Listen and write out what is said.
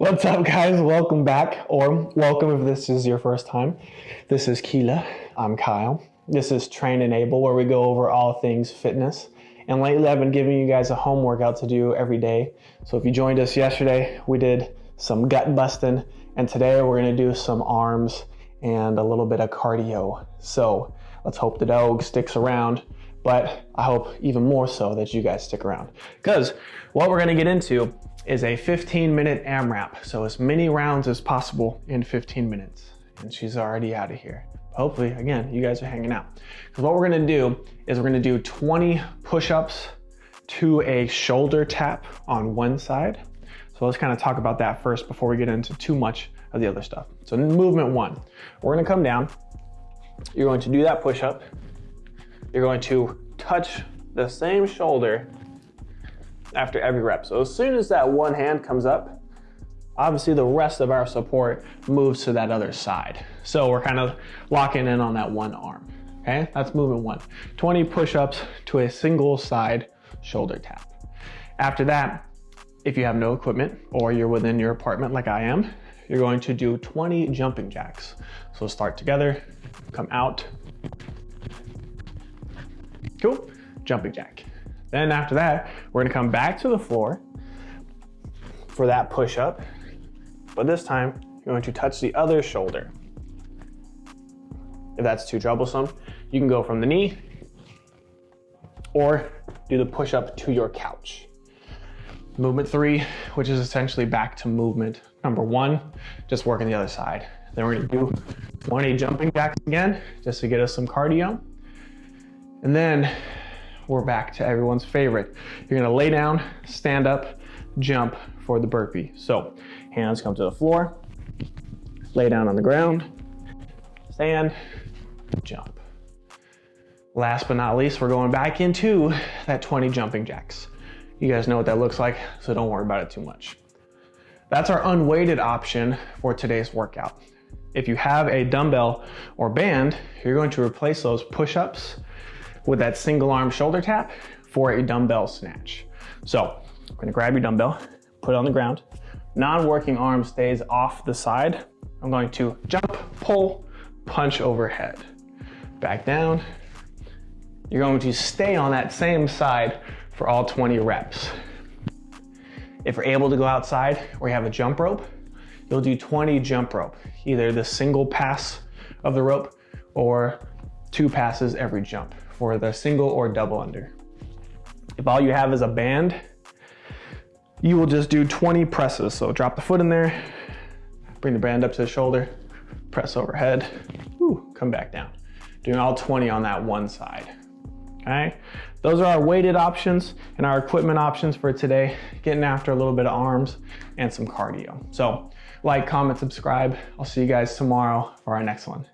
What's up, guys? Welcome back, or welcome if this is your first time. This is Keela. I'm Kyle. This is Train Enable, where we go over all things fitness. And lately, I've been giving you guys a home workout to do every day. So if you joined us yesterday, we did some gut busting, and today we're gonna do some arms and a little bit of cardio. So let's hope the dog sticks around but I hope even more so that you guys stick around. Because what we're gonna get into is a 15 minute AMRAP. So as many rounds as possible in 15 minutes. And she's already out of here. Hopefully, again, you guys are hanging out. Because what we're gonna do is we're gonna do 20 push-ups to a shoulder tap on one side. So let's kind of talk about that first before we get into too much of the other stuff. So movement one, we're gonna come down. You're going to do that push-up you're going to touch the same shoulder after every rep. So as soon as that one hand comes up, obviously the rest of our support moves to that other side. So we're kind of locking in on that one arm. Okay, that's movement one. 20 push-ups to a single side shoulder tap. After that, if you have no equipment or you're within your apartment like I am, you're going to do 20 jumping jacks. So start together, come out, Cool, jumping jack. Then after that, we're gonna come back to the floor for that push up, but this time you're going to touch the other shoulder. If that's too troublesome, you can go from the knee or do the push up to your couch. Movement three, which is essentially back to movement number one, just working the other side. Then we're gonna do 20 jumping jacks again, just to get us some cardio. And then we're back to everyone's favorite. You're gonna lay down, stand up, jump for the burpee. So hands come to the floor, lay down on the ground, stand, jump. Last but not least, we're going back into that 20 jumping jacks. You guys know what that looks like, so don't worry about it too much. That's our unweighted option for today's workout. If you have a dumbbell or band, you're going to replace those push-ups with that single arm shoulder tap for a dumbbell snatch. So I'm gonna grab your dumbbell, put it on the ground. Non-working arm stays off the side. I'm going to jump, pull, punch overhead. Back down. You're going to stay on that same side for all 20 reps. If you're able to go outside or you have a jump rope, you'll do 20 jump rope, either the single pass of the rope or two passes every jump for the single or double under. If all you have is a band, you will just do 20 presses. So drop the foot in there, bring the band up to the shoulder, press overhead, Ooh, come back down. Doing all 20 on that one side, okay? Those are our weighted options and our equipment options for today, getting after a little bit of arms and some cardio. So like, comment, subscribe. I'll see you guys tomorrow for our next one.